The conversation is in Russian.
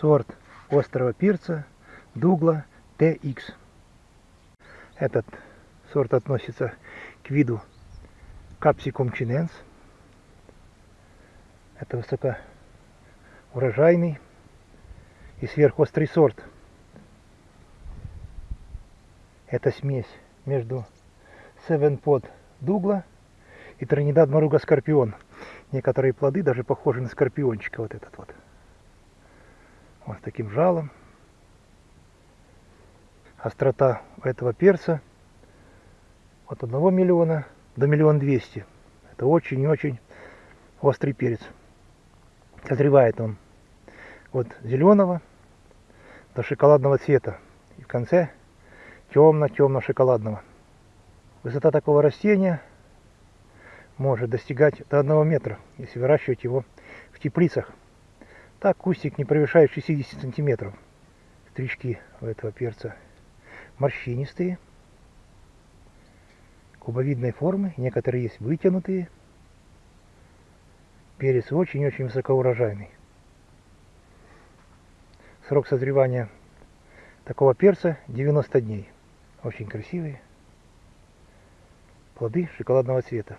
сорт острого перца Дугла TX. Этот сорт относится к виду Capsicum chinense. Это высокоурожайный и сверхострый сорт. Это смесь между Seven Pod Дугла и Тринидад Маруга Скорпион. Некоторые плоды даже похожи на скорпиончика. Вот этот вот. Вот с таким жалом. Острота этого перца от 1 миллиона до миллиона двести. Это очень и очень острый перец. Созревает он от зеленого до шоколадного цвета. И в конце темно-темно-шоколадного. Высота такого растения может достигать до 1 метра, если выращивать его в теплицах. Так кустик не превышает 60 сантиметров. Стрички у этого перца морщинистые, кубовидной формы, некоторые есть вытянутые. Перец очень-очень высокоурожайный. Срок созревания такого перца 90 дней. Очень красивые плоды шоколадного цвета.